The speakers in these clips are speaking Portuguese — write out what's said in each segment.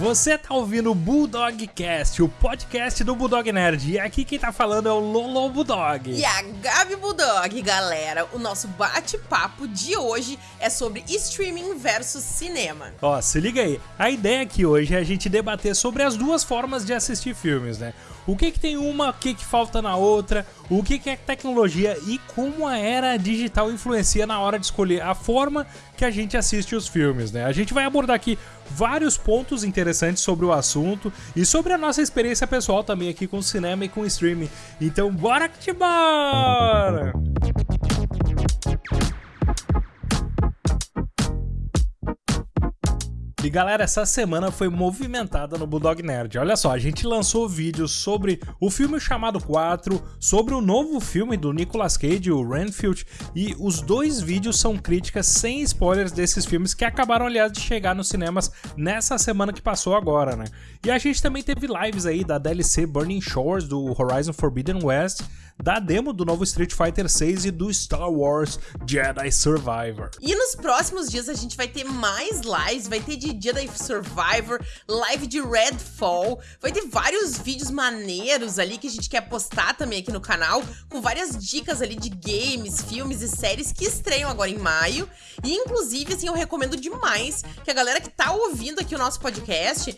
Você tá ouvindo o Bulldogcast, o podcast do Bulldog Nerd. E aqui quem tá falando é o Lolo Bulldog. E a Gabi Bulldog, galera. O nosso bate-papo de hoje é sobre streaming versus cinema. Ó, se liga aí. A ideia aqui hoje é a gente debater sobre as duas formas de assistir filmes, né? O que que tem uma, o que que falta na outra, o que que é tecnologia e como a era digital influencia na hora de escolher a forma que a gente assiste os filmes, né? A gente vai abordar aqui vários pontos interessantes sobre o assunto e sobre a nossa experiência pessoal também aqui com cinema e com streaming. Então, bora que te bora! E galera, essa semana foi movimentada no Bulldog Nerd. Olha só, a gente lançou vídeos sobre o filme chamado 4, sobre o novo filme do Nicolas Cage, o Renfield, e os dois vídeos são críticas sem spoilers desses filmes que acabaram, aliás, de chegar nos cinemas nessa semana que passou agora, né? E a gente também teve lives aí da DLC Burning Shores do Horizon Forbidden West da demo do novo Street Fighter 6 e do Star Wars Jedi Survivor. E nos próximos dias a gente vai ter mais lives, vai ter de Jedi Survivor, live de Redfall, vai ter vários vídeos maneiros ali que a gente quer postar também aqui no canal, com várias dicas ali de games, filmes e séries que estreiam agora em maio. E inclusive, assim, eu recomendo demais que a galera que tá ouvindo aqui o nosso podcast,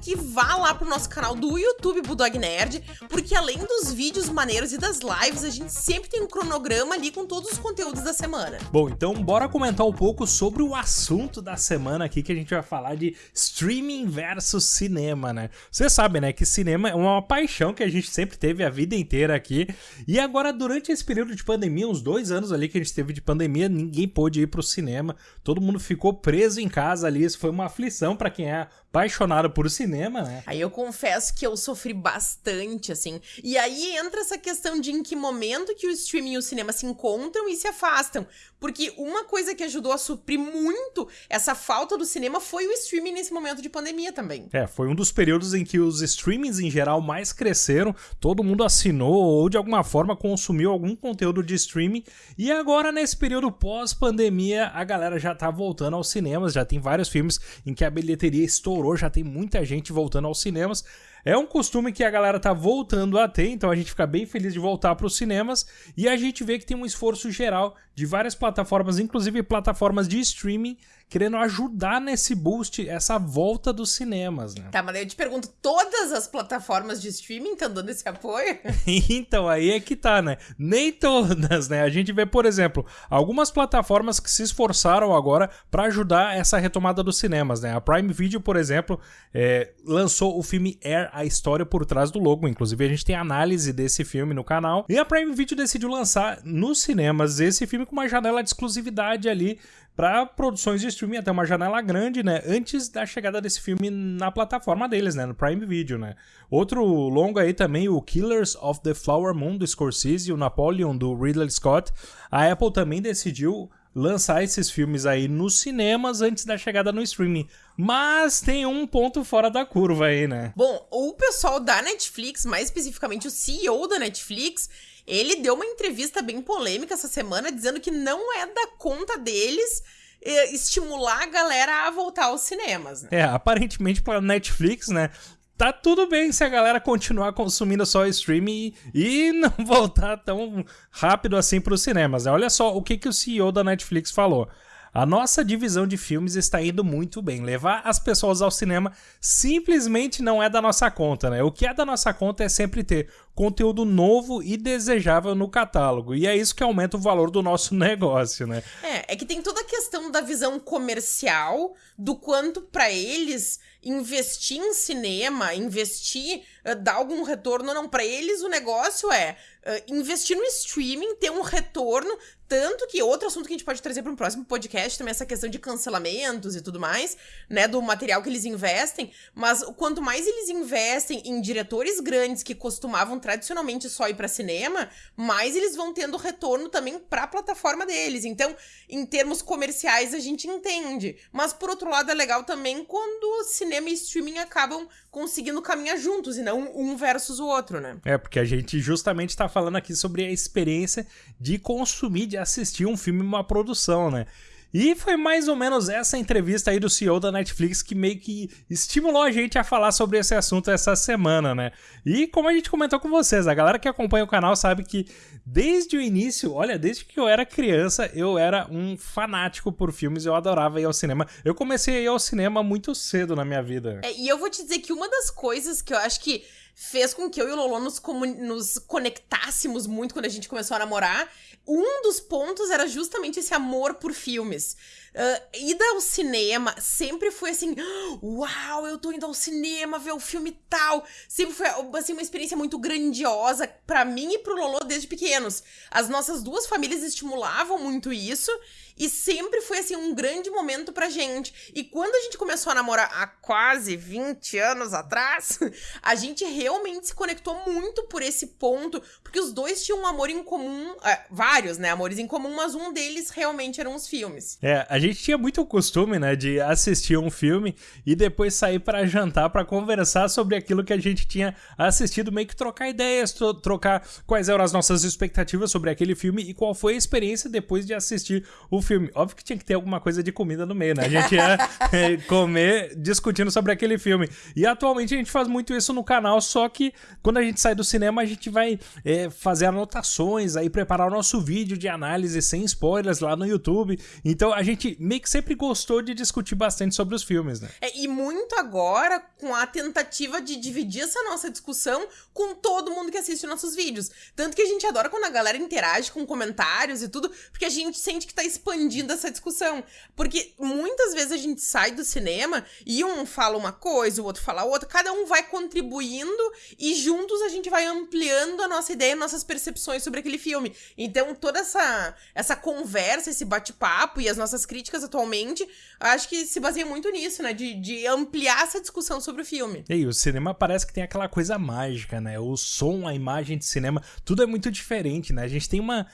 que vá lá pro nosso canal do YouTube Bulldog Nerd, porque além dos vídeos maneiros e das lives, a gente sempre tem um cronograma ali com todos os conteúdos da semana. Bom, então bora comentar um pouco sobre o assunto da semana aqui, que a gente vai falar de streaming versus cinema, né? Você sabe, né, que cinema é uma paixão que a gente sempre teve a vida inteira aqui. E agora, durante esse período de pandemia, uns dois anos ali que a gente teve de pandemia, ninguém pôde ir pro cinema, todo mundo ficou preso em casa ali. Isso foi uma aflição para quem é apaixonado por cinema, né? Aí eu confesso que eu sofri bastante, assim. E aí entra essa questão de em que momento que o streaming e o cinema se encontram e se afastam. Porque uma coisa que ajudou a suprir muito essa falta do cinema foi o streaming nesse momento de pandemia também. É, foi um dos períodos em que os streamings em geral mais cresceram, todo mundo assinou ou de alguma forma consumiu algum conteúdo de streaming. E agora, nesse período pós-pandemia, a galera já tá voltando aos cinemas, já tem vários filmes em que a bilheteria estourou, já tem muita gente voltando aos cinemas. É um costume que a galera tá voltando a ter, então a gente fica bem feliz de voltar para os cinemas e a gente vê que tem um esforço geral de várias plataformas, inclusive plataformas de streaming, querendo ajudar nesse boost, essa volta dos cinemas, né? Tá, mas eu te pergunto, todas as plataformas de streaming estão dando esse apoio? então, aí é que tá, né? Nem todas, né? A gente vê, por exemplo, algumas plataformas que se esforçaram agora para ajudar essa retomada dos cinemas, né? A Prime Video, por exemplo, é, lançou o filme Air, a história por trás do logo. Inclusive, a gente tem análise desse filme no canal. E a Prime Video decidiu lançar nos cinemas esse filme com uma janela de exclusividade ali para produções de streaming, até uma janela grande, né? Antes da chegada desse filme na plataforma deles, né? No Prime Video, né? Outro longo aí também, o Killers of the Flower Moon do Scorsese, o Napoleon do Ridley Scott. A Apple também decidiu lançar esses filmes aí nos cinemas antes da chegada no streaming. Mas tem um ponto fora da curva aí, né? Bom, o pessoal da Netflix, mais especificamente o CEO da Netflix, ele deu uma entrevista bem polêmica essa semana, dizendo que não é da conta deles eh, estimular a galera a voltar aos cinemas. Né? É, aparentemente para Netflix, né? Tá tudo bem se a galera continuar consumindo só streaming e, e não voltar tão rápido assim para os cinemas. Né? Olha só o que, que o CEO da Netflix falou. A nossa divisão de filmes está indo muito bem. Levar as pessoas ao cinema simplesmente não é da nossa conta, né? O que é da nossa conta é sempre ter conteúdo novo e desejável no catálogo. E é isso que aumenta o valor do nosso negócio, né? É, é que tem toda a questão da visão comercial, do quanto para eles investir em cinema, investir, uh, dar algum retorno não. Para eles, o negócio é uh, investir no streaming, ter um retorno. Tanto que outro assunto que a gente pode trazer para um próximo podcast também é essa questão de cancelamentos e tudo mais, né? Do material que eles investem. Mas quanto mais eles investem em diretores grandes que costumavam tradicionalmente só ir para cinema, mais eles vão tendo retorno também para a plataforma deles. Então, em termos comerciais, a gente entende. Mas por outro lado, é legal também quando cinema e streaming acabam conseguindo caminhar juntos e não um versus o outro, né? É, porque a gente justamente está falando aqui sobre a experiência de consumir, de assistir um filme, uma produção, né? E foi mais ou menos essa entrevista aí do CEO da Netflix que meio que estimulou a gente a falar sobre esse assunto essa semana, né? E como a gente comentou com vocês, a galera que acompanha o canal sabe que desde o início, olha, desde que eu era criança, eu era um fanático por filmes, eu adorava ir ao cinema. Eu comecei a ir ao cinema muito cedo na minha vida. É, e eu vou te dizer que uma das coisas que eu acho que fez com que eu e o Lolo nos, nos conectássemos muito quando a gente começou a namorar. Um dos pontos era justamente esse amor por filmes. Uh, ida ao cinema sempre foi assim: Uau, eu tô indo ao cinema ver o filme tal. Sempre foi assim, uma experiência muito grandiosa para mim e pro Lolo desde pequenos. As nossas duas famílias estimulavam muito isso. E sempre foi, assim, um grande momento pra gente. E quando a gente começou a namorar há quase 20 anos atrás, a gente realmente se conectou muito por esse ponto, porque os dois tinham um amor em comum, é, vários, né, amores em comum, mas um deles realmente eram os filmes. É, a gente tinha muito costume, né, de assistir um filme e depois sair para jantar para conversar sobre aquilo que a gente tinha assistido, meio que trocar ideias, tro trocar quais eram as nossas expectativas sobre aquele filme e qual foi a experiência depois de assistir o filme. Óbvio que tinha que ter alguma coisa de comida no meio, né? A gente ia é, comer discutindo sobre aquele filme. E atualmente a gente faz muito isso no canal, só que quando a gente sai do cinema, a gente vai é, fazer anotações, aí preparar o nosso vídeo de análise sem spoilers lá no YouTube. Então a gente meio que sempre gostou de discutir bastante sobre os filmes, né? É, e muito agora com a tentativa de dividir essa nossa discussão com todo mundo que assiste nossos vídeos. Tanto que a gente adora quando a galera interage com comentários e tudo, porque a gente sente que tá expandindo expandindo essa discussão. Porque muitas vezes a gente sai do cinema e um fala uma coisa, o outro fala outra, cada um vai contribuindo e juntos a gente vai ampliando a nossa ideia, nossas percepções sobre aquele filme. Então, toda essa, essa conversa, esse bate-papo e as nossas críticas atualmente, acho que se baseia muito nisso, né? De, de ampliar essa discussão sobre o filme. E o cinema parece que tem aquela coisa mágica, né? O som, a imagem de cinema, tudo é muito diferente, né? A gente tem uma.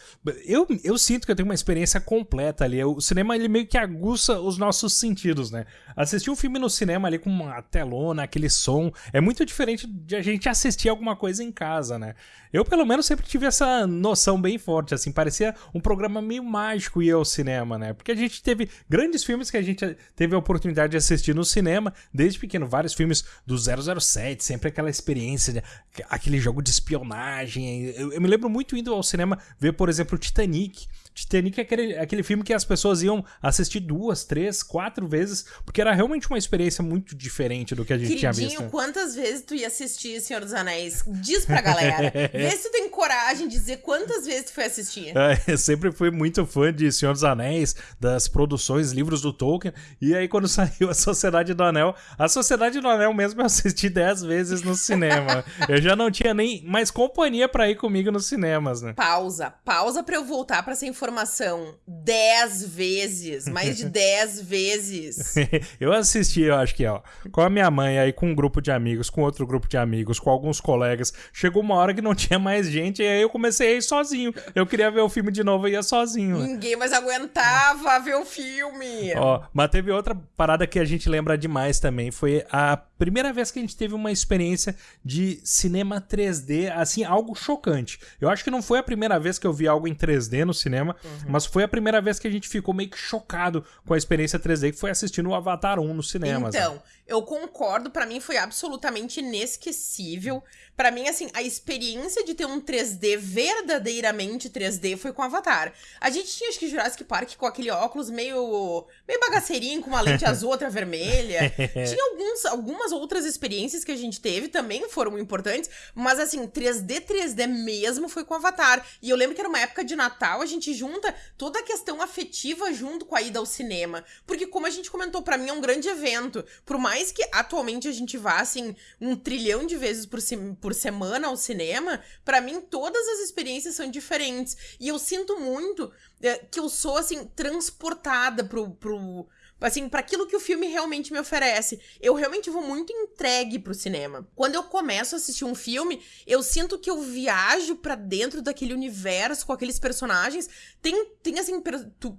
Eu, eu sinto que eu tenho uma experiência completa completa ali. O cinema ele meio que aguça os nossos sentidos, né? Assistir um filme no cinema ali com uma telona, aquele som, é muito diferente de a gente assistir alguma coisa em casa, né? Eu, pelo menos, sempre tive essa noção bem forte, assim, parecia um programa meio mágico ir ao cinema, né? Porque a gente teve grandes filmes que a gente teve a oportunidade de assistir no cinema, desde pequeno, vários filmes do 007, sempre aquela experiência, aquele jogo de espionagem. Eu, eu me lembro muito indo ao cinema ver, por exemplo, Titanic. Titanic é aquele, aquele filme que as pessoas iam assistir duas, três, quatro vezes, porque era realmente uma experiência muito diferente do que a gente Queridinho, tinha visto. quantas vezes tu ia assistir Senhor dos Anéis? Diz pra galera. Vê se tu tem coragem de dizer quantas vezes tu foi assistir. É, eu sempre fui muito fã de Senhor dos Anéis, das produções, livros do Tolkien, e aí quando saiu a Sociedade do Anel, a Sociedade do Anel mesmo eu assisti dez vezes no cinema. eu já não tinha nem mais companhia para ir comigo nos cinemas, né? Pausa, pausa pra eu voltar pra essa informação. Dez vezes, mais de dez vezes. eu assisti, eu acho que, ó, com a minha mãe, aí com um grupo de amigos, com outro grupo de amigos, com alguns colegas. Chegou uma hora que não tinha mais gente, e aí eu comecei a ir sozinho. Eu queria ver o filme de novo e ia sozinho. Ninguém mais aguentava ver o filme. Ó, mas teve outra parada que a gente lembra demais também. Foi a primeira vez que a gente teve uma experiência de cinema 3D, assim, algo chocante. Eu acho que não foi a primeira vez que eu vi algo em 3D no cinema, uhum. mas foi a primeira vez que a gente ficou meio que chocado com a experiência 3D, que foi assistindo o Avatar 1 no cinema. Então, né? Eu concordo, para mim foi absolutamente inesquecível. Para mim, assim, a experiência de ter um 3D verdadeiramente 3D foi com Avatar. A gente tinha, acho que, Jurassic Park com aquele óculos meio, meio bagaceirinho, com uma lente azul, outra vermelha. tinha alguns, algumas outras experiências que a gente teve, também foram importantes, mas, assim, 3D, 3D mesmo foi com Avatar. E eu lembro que era uma época de Natal, a gente junta toda a questão afetiva junto com a ida ao cinema. Porque, como a gente comentou, para mim é um grande evento. Por mais que atualmente a gente vá, assim, um trilhão de vezes por, por por semana ao cinema, para mim todas as experiências são diferentes. E eu sinto muito é, que eu sou, assim, transportada pro, pro, assim, para aquilo que o filme realmente me oferece. Eu realmente vou muito entregue pro cinema. Quando eu começo a assistir um filme, eu sinto que eu viajo para dentro daquele universo com aqueles personagens. Tem, tem assim,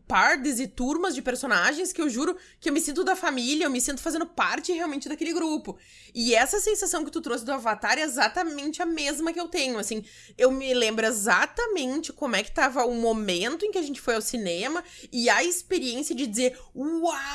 pardes e turmas de personagens que eu juro que eu me sinto da família, eu me sinto fazendo parte realmente daquele grupo. E essa sensação que tu trouxe do Avatar é exatamente a mesma que eu tenho, assim. Eu me lembro exatamente como é que tava o momento em que a gente foi ao cinema e a experiência de dizer, uau,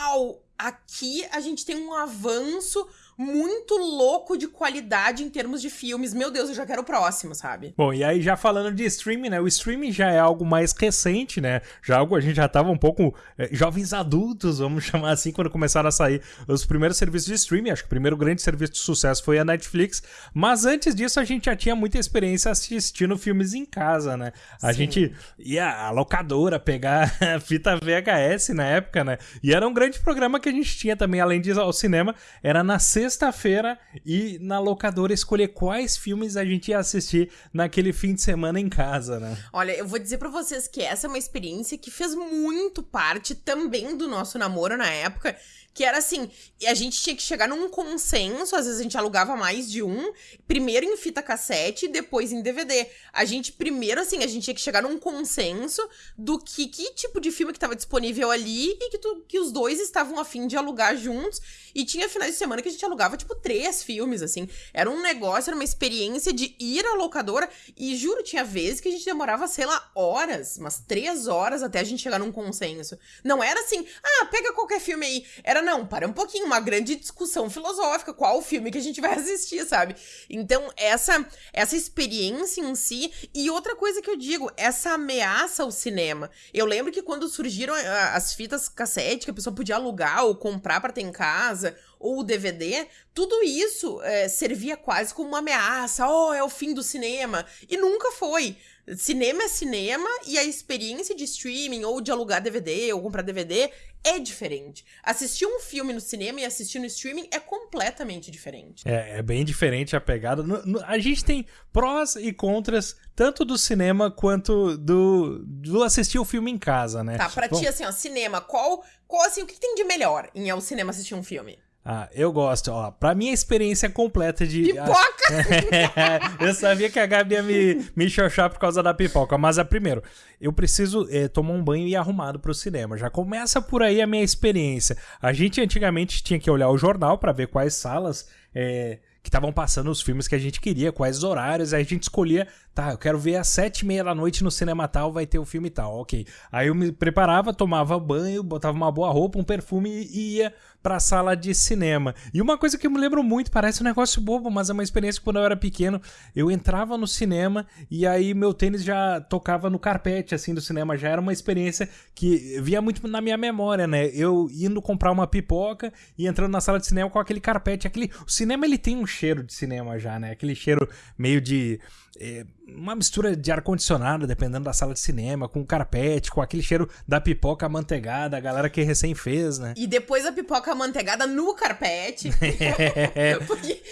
aqui a gente tem um avanço muito louco de qualidade em termos de filmes. Meu Deus, eu já quero o próximo, sabe? Bom, e aí já falando de streaming, né? O streaming já é algo mais recente, né? Já algo a gente já tava um pouco é, jovens adultos, vamos chamar assim, quando começaram a sair os primeiros serviços de streaming. Acho que o primeiro grande serviço de sucesso foi a Netflix, mas antes disso a gente já tinha muita experiência assistindo filmes em casa, né? A Sim. gente ia à locadora pegar a fita VHS na época, né? E era um grande programa que a gente tinha também, além de ir ao cinema, era na sexta sexta-feira e na locadora escolher quais filmes a gente ia assistir naquele fim de semana em casa, né? Olha, eu vou dizer para vocês que essa é uma experiência que fez muito parte também do nosso namoro na época que era assim, a gente tinha que chegar num consenso, às vezes a gente alugava mais de um, primeiro em fita cassete depois em DVD. A gente primeiro assim, a gente tinha que chegar num consenso do que que tipo de filme que estava disponível ali e que, tu, que os dois estavam afim de alugar juntos. E tinha finais de semana que a gente alugava tipo três filmes assim. Era um negócio, era uma experiência de ir à locadora e juro, tinha vezes que a gente demorava, sei lá, horas, umas três horas até a gente chegar num consenso. Não era assim, ah, pega qualquer filme aí. Era não, para um pouquinho, uma grande discussão filosófica, qual o filme que a gente vai assistir, sabe? Então, essa essa experiência em si e outra coisa que eu digo, essa ameaça ao cinema. Eu lembro que quando surgiram ah, as fitas cassete que a pessoa podia alugar ou comprar para ter em casa, ou o DVD, tudo isso é, servia quase como uma ameaça. Oh, é o fim do cinema. E nunca foi. Cinema é cinema e a experiência de streaming ou de alugar DVD ou comprar DVD é diferente. Assistir um filme no cinema e assistir no streaming é completamente diferente. É, é bem diferente a pegada. No, no, a gente tem prós e contras tanto do cinema quanto do, do assistir o filme em casa, né? Tá, pra Bom, ti, assim, ó, cinema, qual, qual assim, o que tem de melhor em ao cinema assistir um filme? Ah, eu gosto, ó. Pra minha experiência completa de. Pipoca! eu sabia que a Gabi ia me, me xoxar por causa da pipoca. Mas, a primeiro, eu preciso é, tomar um banho e ir arrumado pro cinema. Já começa por aí a minha experiência. A gente antigamente tinha que olhar o jornal para ver quais salas. É, que estavam passando os filmes que a gente queria, quais horários, aí a gente escolhia, tá, eu quero ver às sete e meia da noite no cinema tal, vai ter o filme tal, ok. Aí eu me preparava, tomava banho, botava uma boa roupa, um perfume e ia pra sala de cinema. E uma coisa que eu me lembro muito, parece um negócio bobo, mas é uma experiência que quando eu era pequeno, eu entrava no cinema e aí meu tênis já tocava no carpete, assim, do cinema. Já era uma experiência que via muito na minha memória, né? Eu indo comprar uma pipoca e entrando na sala de cinema com aquele carpete. Aquele... O cinema, ele tem um cheiro de cinema já, né? Aquele cheiro meio de é, uma mistura de ar-condicionado, dependendo da sala de cinema, com carpete, com aquele cheiro da pipoca amanteigada, a galera que recém fez, né? E depois a pipoca amanteigada no carpete. Porque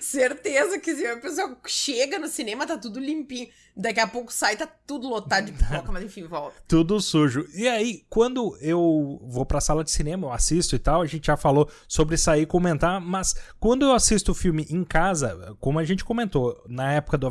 certeza que se a pessoa chega no cinema, tá tudo limpinho. Daqui a pouco sai, tá tudo lotado de pipoca, mas enfim, volta. Tudo sujo. E aí, quando eu vou pra sala de cinema, eu assisto e tal, a gente já falou sobre sair e comentar, mas quando eu assisto o filme em casa, como a gente comentou, na época do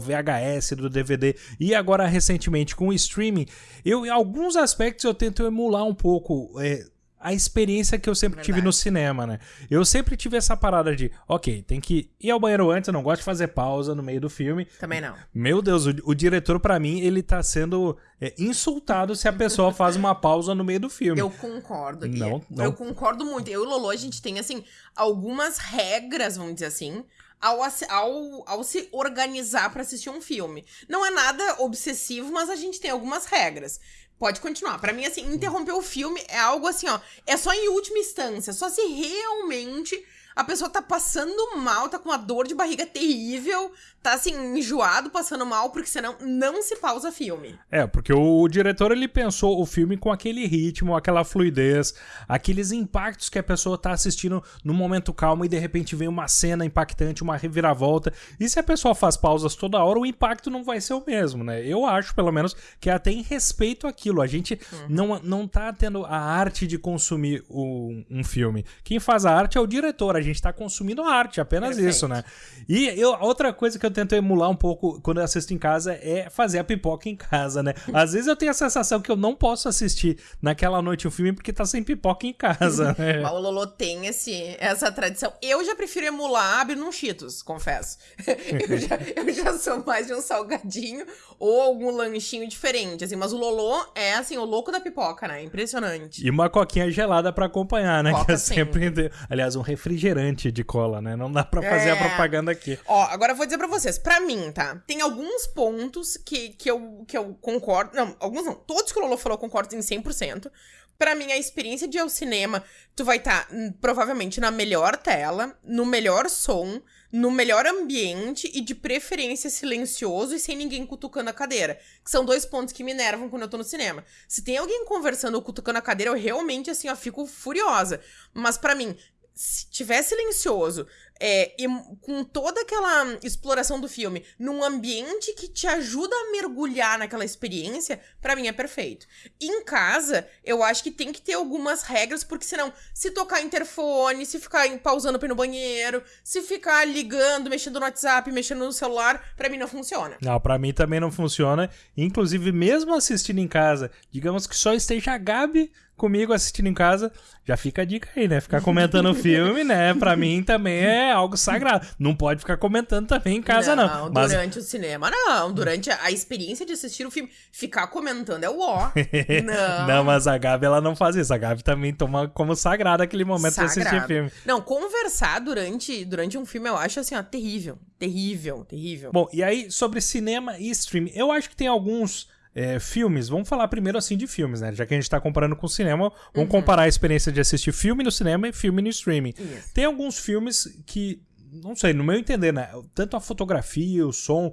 VHS, do DVD e agora recentemente com o streaming, eu em alguns aspectos eu tento emular um pouco. É, a experiência que eu sempre Verdade. tive no cinema, né? Eu sempre tive essa parada de, ok, tem que ir ao banheiro antes, eu não gosto de fazer pausa no meio do filme. Também não. Meu Deus, o, o diretor, para mim, ele tá sendo é, insultado se a pessoa faz uma pausa no meio do filme. Eu concordo. Não, não. Eu concordo muito. Eu e o Lolo, a gente tem, assim, algumas regras, vamos dizer assim, ao, ao, ao se organizar para assistir um filme. Não é nada obsessivo, mas a gente tem algumas regras. Pode continuar. Para mim, assim, interromper o filme é algo assim, ó. É só em última instância. Só se realmente a pessoa tá passando mal, tá com uma dor de barriga terrível, tá assim, enjoado, passando mal, porque senão não se pausa filme. É, porque o diretor ele pensou o filme com aquele ritmo, aquela fluidez, aqueles impactos que a pessoa tá assistindo no momento calmo e de repente vem uma cena impactante, uma reviravolta. E se a pessoa faz pausas toda hora, o impacto não vai ser o mesmo, né? Eu acho, pelo menos, que é até em respeito àquilo. A gente uhum. não, não tá tendo a arte de consumir o, um filme. Quem faz a arte é o diretor, a gente tá consumindo arte, apenas Perfeito. isso, né? E eu, outra coisa que eu tento emular um pouco quando eu assisto em casa é fazer a pipoca em casa, né? Às vezes eu tenho a sensação que eu não posso assistir naquela noite um filme porque tá sem pipoca em casa, né? o Lolo tem esse, essa tradição. Eu já prefiro emular abrir num Cheetos, confesso. eu, já, eu já sou mais de um salgadinho ou algum lanchinho diferente, assim. Mas o Lolo é, assim, o louco da pipoca, né? Impressionante. E uma coquinha gelada para acompanhar, né? Coca que é sempre... Aliás, um refrigerante de cola, né? Não dá pra fazer é... a propaganda aqui. Ó, agora eu vou dizer pra vocês. Pra mim, tá? Tem alguns pontos que, que, eu, que eu concordo. Não, alguns não. Todos que o Lolo falou eu concordo em 100%. Pra mim, a experiência de ir ao cinema, tu vai estar tá, hum, provavelmente na melhor tela, no melhor som, no melhor ambiente e de preferência silencioso e sem ninguém cutucando a cadeira. Que são dois pontos que me enervam quando eu tô no cinema. Se tem alguém conversando ou cutucando a cadeira, eu realmente, assim, ó, fico furiosa. Mas para mim, se tiver silencioso, é, e com toda aquela exploração do filme num ambiente que te ajuda a mergulhar naquela experiência, para mim é perfeito. Em casa, eu acho que tem que ter algumas regras, porque senão, se tocar interfone, se ficar pausando pra ir no banheiro, se ficar ligando, mexendo no WhatsApp, mexendo no celular, para mim não funciona. Não, para mim também não funciona. Inclusive, mesmo assistindo em casa, digamos que só esteja a Gabi comigo assistindo em casa, já fica a dica aí, né? Ficar comentando o filme, né? Pra mim também é algo sagrado. Não pode ficar comentando também em casa, não. Não, Mas... durante o cinema, não. Durante a experiência de assistir o filme, ficar comentando é o ó. não. não, mas a Gabi, ela não faz isso. A Gabi também toma como sagrado aquele momento sagrado. de assistir o filme. Não, conversar durante, durante um filme eu acho assim, ó, terrível. Terrível, terrível. Bom, e aí, sobre cinema e streaming, eu acho que tem alguns é, filmes, vamos falar primeiro assim de filmes, né? Já que a gente tá comparando com o cinema, vamos uhum. comparar a experiência de assistir filme no cinema e filme no streaming. Isso. Tem alguns filmes que, não sei, no meu entender, né? Tanto a fotografia, o som,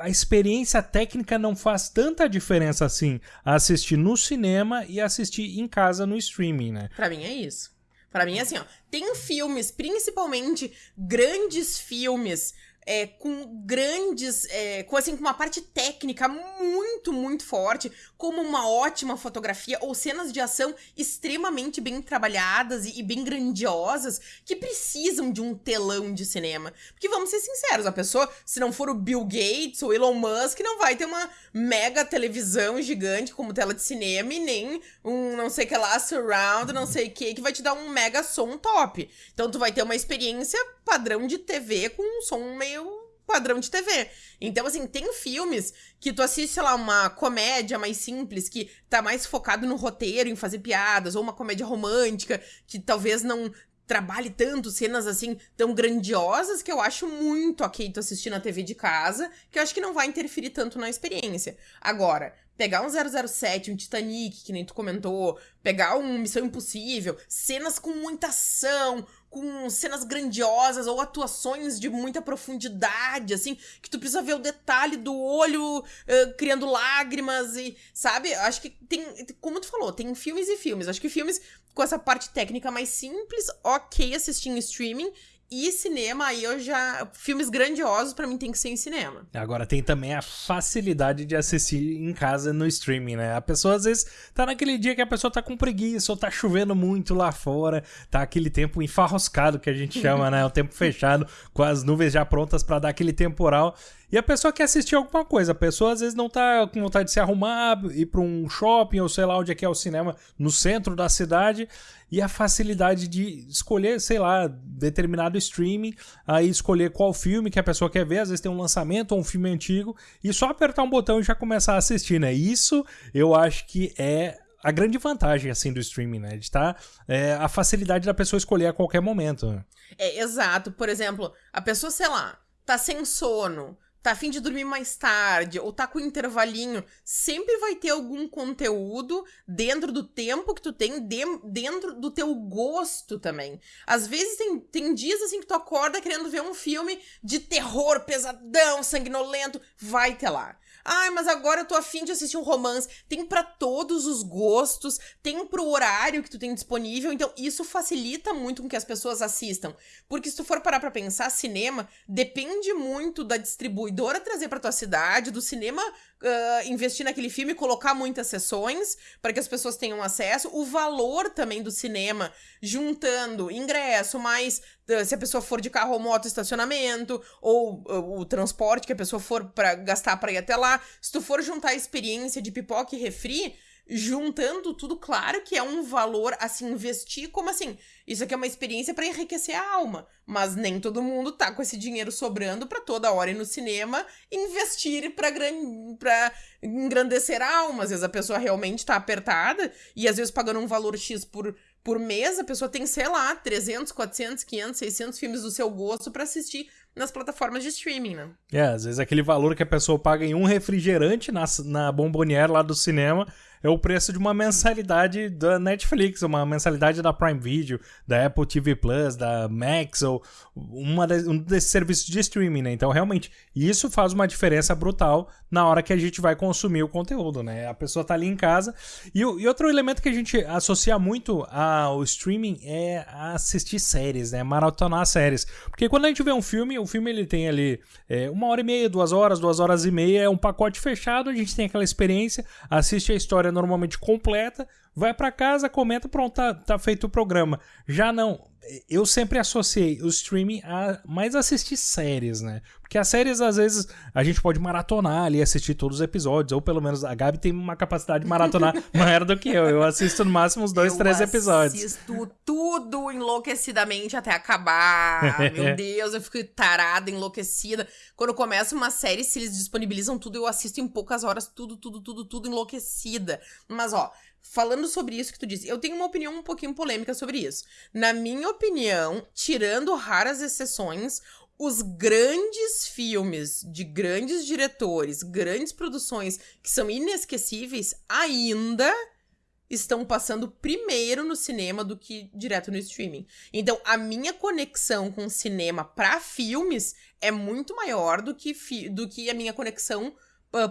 a experiência técnica não faz tanta diferença assim assistir no cinema e assistir em casa no streaming, né? Pra mim é isso. Pra mim é assim, ó. Tem filmes, principalmente grandes filmes é, com grandes, é, com assim, com uma parte técnica muito, muito forte, como uma ótima fotografia ou cenas de ação extremamente bem trabalhadas e, e bem grandiosas que precisam de um telão de cinema. Porque vamos ser sinceros, a pessoa, se não for o Bill Gates ou Elon Musk, não vai ter uma mega televisão gigante como tela de cinema e nem um não sei que lá surround, não sei o que, que vai te dar um mega som top. Então tu vai ter uma experiência padrão de TV com um som meio padrão de TV. Então, assim, tem filmes que tu assiste, sei lá, uma comédia mais simples, que tá mais focado no roteiro, em fazer piadas, ou uma comédia romântica, que talvez não trabalhe tanto cenas assim tão grandiosas que eu acho muito ok tu assistir na TV de casa, que eu acho que não vai interferir tanto na experiência. Agora, pegar um 007, um Titanic, que nem tu comentou, pegar um Missão Impossível, cenas com muita ação, com cenas grandiosas ou atuações de muita profundidade, assim, que tu precisa ver o detalhe do olho uh, criando lágrimas e, sabe? Acho que tem, como tu falou, tem filmes e filmes. Acho que filmes com essa parte técnica mais simples, ok assistir em streaming e cinema, aí eu já. Filmes grandiosos para mim tem que ser em cinema. Agora tem também a facilidade de assistir em casa no streaming, né? A pessoa às vezes tá naquele dia que a pessoa tá com preguiça, ou tá chovendo muito lá fora, tá aquele tempo enfarroscado que a gente chama, né? O tempo fechado, com as nuvens já prontas para dar aquele temporal. E a pessoa quer assistir alguma coisa. A pessoa às vezes não tá com vontade de se arrumar, ir para um shopping ou sei lá onde é que é o cinema, no centro da cidade. E a facilidade de escolher, sei lá, determinado streaming, aí escolher qual filme que a pessoa quer ver. Às vezes tem um lançamento ou um filme antigo, e só apertar um botão e já começar a assistir, né? Isso eu acho que é a grande vantagem assim do streaming, né? De estar tá, é, a facilidade da pessoa escolher a qualquer momento. É, exato. Por exemplo, a pessoa, sei lá, tá sem sono, tá afim de dormir mais tarde, ou tá com intervalinho, sempre vai ter algum conteúdo dentro do tempo que tu tem, de, dentro do teu gosto também. Às vezes tem, tem dias assim que tu acorda querendo ver um filme de terror, pesadão, sanguinolento, vai ter lá. Ai, mas agora eu tô afim de assistir um romance. Tem para todos os gostos, tem pro horário que tu tem disponível. Então, isso facilita muito com que as pessoas assistam. Porque se tu for parar pra pensar, cinema depende muito da distribuidora trazer pra tua cidade, do cinema uh, investir naquele filme, colocar muitas sessões para que as pessoas tenham acesso. O valor também do cinema, juntando ingresso, mais uh, se a pessoa for de carro ou moto, estacionamento, ou uh, o transporte que a pessoa for para gastar para ir até lá. Se tu for juntar a experiência de pipoca e refri, juntando tudo, claro que é um valor a se investir, como assim? Isso aqui é uma experiência para enriquecer a alma, mas nem todo mundo tá com esse dinheiro sobrando para toda hora ir no cinema investir para gran... para engrandecer a alma. Às vezes a pessoa realmente tá apertada e às vezes pagando um valor X por por mês, a pessoa tem, sei lá, 300, 400, 500, 600 filmes do seu gosto para assistir nas plataformas de streaming, né? É, às vezes aquele valor que a pessoa paga em um refrigerante na, na bomboniere lá do cinema é o preço de uma mensalidade da Netflix, uma mensalidade da Prime Video, da Apple TV Plus, da Max, ou uma de, um desses serviços de streaming, né? Então, realmente, isso faz uma diferença brutal na hora que a gente vai consumir o conteúdo, né? A pessoa tá ali em casa. E, e outro elemento que a gente associa muito ao streaming é assistir séries, né? Maratonar séries. Porque quando a gente vê um filme, o filme ele tem ali é, uma hora e meia, duas horas, duas horas e meia, é um pacote fechado, a gente tem aquela experiência, assiste a história normalmente completa, vai para casa, comenta, pronto, tá, tá feito o programa. Já não, eu sempre associei o streaming a mais assistir séries, né? Porque as séries, às vezes, a gente pode maratonar ali, assistir todos os episódios, ou pelo menos a Gabi tem uma capacidade de maratonar maior do que eu. Eu assisto no máximo uns dois, eu três episódios. Eu assisto tudo enlouquecidamente até acabar. Meu Deus, eu fico tarada, enlouquecida. Quando começa uma série, se eles disponibilizam tudo, eu assisto em poucas horas, tudo, tudo, tudo, tudo enlouquecida. Mas, ó, falando sobre isso que tu disse, eu tenho uma opinião um pouquinho polêmica sobre isso. Na minha opinião, tirando raras exceções, os grandes filmes de grandes diretores, grandes produções que são inesquecíveis, ainda estão passando primeiro no cinema do que direto no streaming. Então, a minha conexão com cinema para filmes é muito maior do que, do que a minha conexão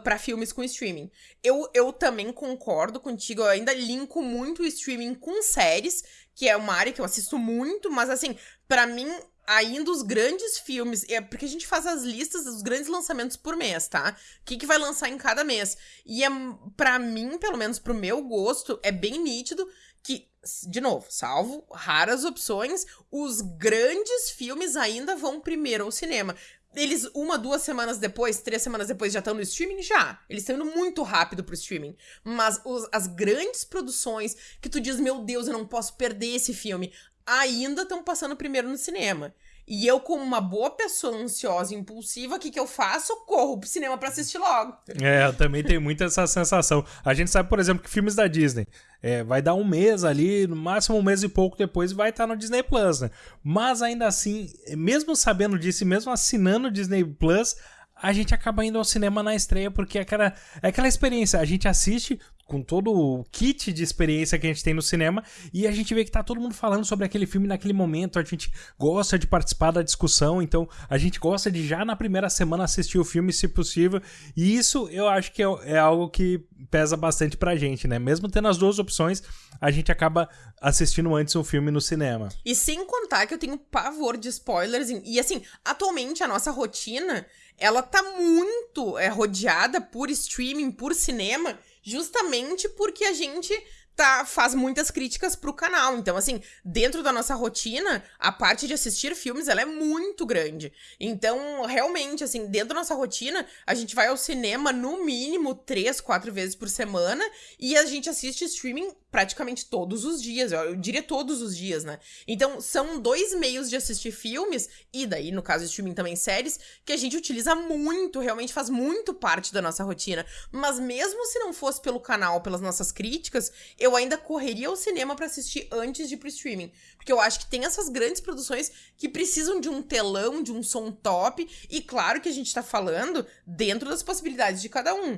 para filmes com streaming. Eu, eu também concordo contigo, eu ainda linko muito o streaming com séries, que é uma área que eu assisto muito, mas assim, para mim ainda os grandes filmes, é porque a gente faz as listas dos grandes lançamentos por mês, tá? O que, que vai lançar em cada mês. E é, para mim, pelo menos pro meu gosto, é bem nítido que, de novo, salvo raras opções, os grandes filmes ainda vão primeiro ao cinema. Eles, uma, duas semanas depois, três semanas depois, já estão no streaming? Já. Eles estão indo muito rápido pro streaming. Mas os, as grandes produções que tu diz, meu Deus, eu não posso perder esse filme, ainda estão passando primeiro no cinema. E eu, como uma boa pessoa ansiosa e impulsiva, o que, que eu faço? Corro pro cinema pra assistir logo. É, eu também tenho muito essa sensação. A gente sabe, por exemplo, que filmes da Disney é, vai dar um mês ali, no máximo um mês e pouco depois vai estar no Disney Plus, né? Mas ainda assim, mesmo sabendo disso e mesmo assinando o Disney Plus, a gente acaba indo ao cinema na estreia porque é aquela, é aquela experiência. A gente assiste com todo o kit de experiência que a gente tem no cinema e a gente vê que tá todo mundo falando sobre aquele filme naquele momento, a gente gosta de participar da discussão, então a gente gosta de já na primeira semana assistir o filme, se possível, e isso eu acho que é, é algo que pesa bastante pra gente, né? Mesmo tendo as duas opções, a gente acaba assistindo antes um filme no cinema. E sem contar que eu tenho pavor de spoilers, e assim, atualmente a nossa rotina ela tá muito é, rodeada por streaming, por cinema, justamente porque a gente tá, faz muitas críticas pro canal. Então, assim, dentro da nossa rotina, a parte de assistir filmes, ela é muito grande. Então, realmente, assim, dentro da nossa rotina, a gente vai ao cinema no mínimo três, quatro vezes por semana e a gente assiste streaming praticamente todos os dias, eu diria todos os dias, né? Então, são dois meios de assistir filmes, e daí, no caso streaming também séries, que a gente utiliza muito, realmente faz muito parte da nossa rotina. Mas mesmo se não fosse pelo canal, pelas nossas críticas, eu eu ainda correria ao cinema para assistir antes de ir pro streaming. Porque eu acho que tem essas grandes produções que precisam de um telão, de um som top. E claro que a gente tá falando dentro das possibilidades de cada um.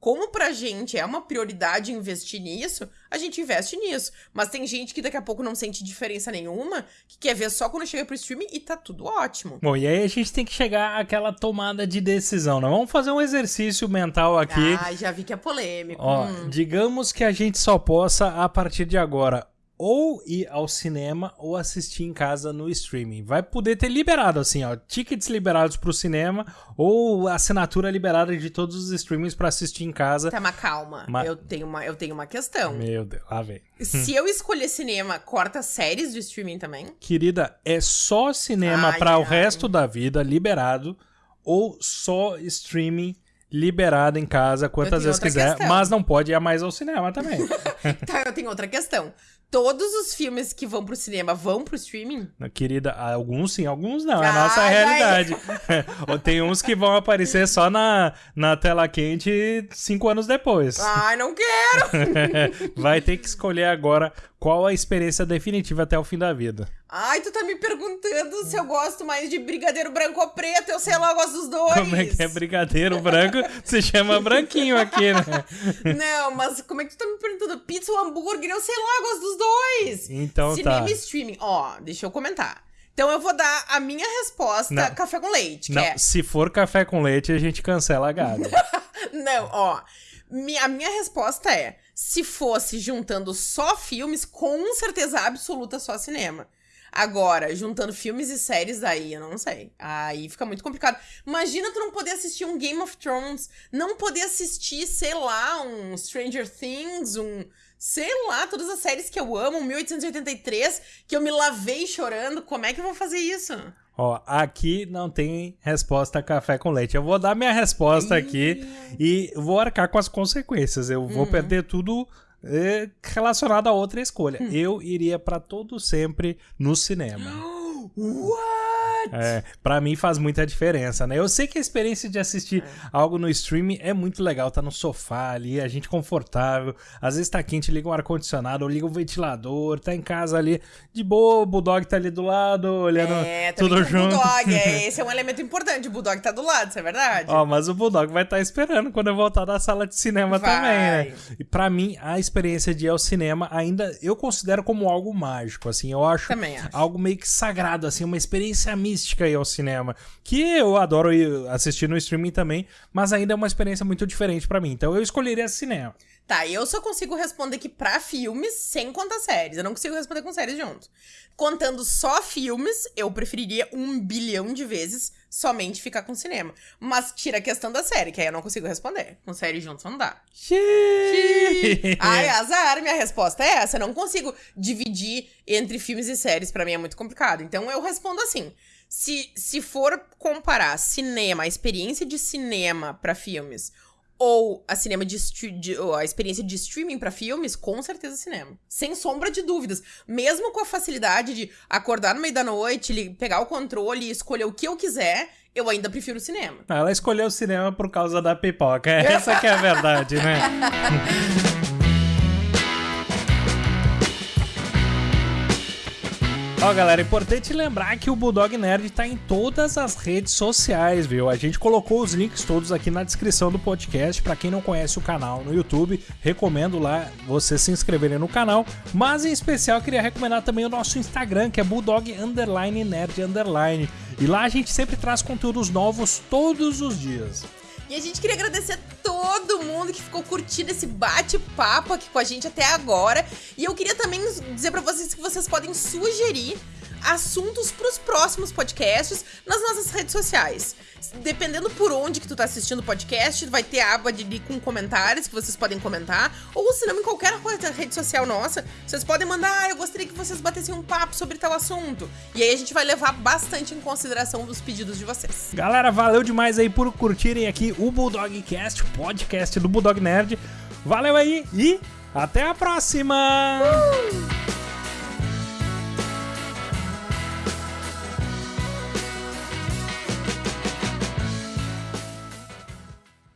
Como pra gente é uma prioridade investir nisso, a gente investe nisso. Mas tem gente que daqui a pouco não sente diferença nenhuma, que quer ver só quando chega pro streaming e tá tudo ótimo. Bom, e aí a gente tem que chegar àquela tomada de decisão, né? Vamos fazer um exercício mental aqui. Ah, já vi que é polêmico. Ó, Hum. digamos que a gente só possa, a partir de agora, ou ir ao cinema ou assistir em casa no streaming. Vai poder ter liberado, assim, ó, tickets liberados pro cinema ou assinatura liberada de todos os streamings pra assistir em casa. Tá, mas calma. Ma- Eu, tenho uma, eu tenho uma questão. Meu Deus, lá vem. Se eu escolher cinema, corta séries do streaming também? Querida, é só cinema para o resto da vida liberado ou só streaming liberado em casa quantas vezes quiser, questão. mas não pode ir mais ao cinema também. Tá, eu tenho outra questão. Todos os filmes que vão pro cinema vão pro streaming? Querida, alguns sim, alguns não. É a Ah, nossa vai. realidade. Ou Tem uns que vão aparecer só na, na tela quente cinco anos depois. Ai, não quero! Vai ter que escolher agora qual a experiência definitiva até o fim da vida. Ai, tu tá me perguntando se eu gosto mais de brigadeiro branco ou preto. Eu sei lá, eu gosto dos dois. Como é que é brigadeiro branco? Se chama branquinho aqui, né? Não, mas como é que tu tá me perguntando? Pizza ou hambúrguer? Eu sei lá, eu gosto dos dois. Então Cinema tá. e streaming. Ó, deixa eu comentar. Então eu vou dar a minha resposta Não. café com leite, que Não, é... se for café com leite, a gente cancela a gada. Não, ó. A minha resposta é: se fosse juntando só filmes, com certeza absoluta só cinema. Agora, juntando filmes e séries, aí eu não sei. Aí fica muito complicado. Imagina tu não poder assistir um Game of Thrones, não poder assistir, sei lá, um Stranger Things, um. Sei lá, todas as séries que eu amo, um 1883, que eu me lavei chorando. Como é que eu vou fazer isso? Ó, aqui não tem resposta café com leite. Eu vou dar minha resposta aqui e vou arcar com as consequências. Eu vou perder tudo eh, relacionado a outra escolha. Eu iria pra todo sempre no cinema. What? É, para mim faz muita diferença, né? Eu sei que a experiência de assistir algo no streaming é muito legal, tá no sofá ali, a gente confortável, às vezes tá quente, liga um ar-condicionado, liga um ventilador, tá em casa ali, de boa, o Bulldog tá ali do lado, olhando É, tudo o junto. Bulldog. É, esse é um elemento importante. O Bulldog tá do lado, isso é verdade? Ó, mas o Bulldog vai estar esperando quando eu voltar da sala de cinema Vai. também, né? E pra mim, a experiência de ir ao cinema ainda eu considero como algo mágico, assim, eu acho Também acho. algo meio que sagrado, assim, uma experiência mística ir ao cinema, que eu adoro ir assistir no streaming também, mas ainda é uma experiência muito diferente pra mim. Então eu escolheria cinema. Tá, eu só consigo responder que pra filmes sem contar séries. Eu não consigo responder com séries junto. Contando só filmes, eu preferiria um bilhão de vezes somente ficar com cinema. Mas tira a questão da série, que aí eu não consigo responder. Com série junto não dá. Xiii. Ai, azar, minha resposta é essa. Eu não consigo dividir entre filmes e séries, pra mim é muito complicado. Então eu respondo assim: se, se for comparar cinema, a experiência de cinema pra filmes, ou a cinema de, de- ou a experiência de streaming pra filmes, com certeza cinema. Sem sombra de dúvidas. Mesmo com a facilidade de acordar no meio da noite, pegar o controle e escolher o que eu quiser, eu ainda prefiro o cinema. Ela escolheu o cinema por causa da pipoca. Essa que é a verdade, né? Ó, galera, é importante lembrar que o Bulldog Nerd tá em todas as redes sociais, viu? A gente colocou os links todos aqui na descrição do podcast. Pra quem não conhece o canal no YouTube, recomendo lá você se inscreverem no canal. Mas em especial, queria recomendar também o nosso Instagram, que é Bulldog Underline Nerd Underline. E lá a gente sempre traz conteúdos novos todos os dias. E a gente queria agradecer a todo mundo que ficou curtindo esse bate-papo aqui com a gente até agora. E eu queria também dizer pra vocês que vocês podem sugerir assuntos pros próximos podcasts nas nossas redes sociais. Dependendo por onde que tu tá assistindo o podcast, vai ter a aba de, de- com comentários que vocês podem comentar, ou se não, em qualquer coisa- rede social nossa, vocês podem mandar, ah, eu gostaria que vocês batessem um papo sobre tal assunto. E aí a gente vai levar bastante em consideração os pedidos de vocês. Galera, valeu demais aí por curtirem aqui o Bulldog Cast, o podcast do Bulldog Nerd. Valeu aí e até a próxima!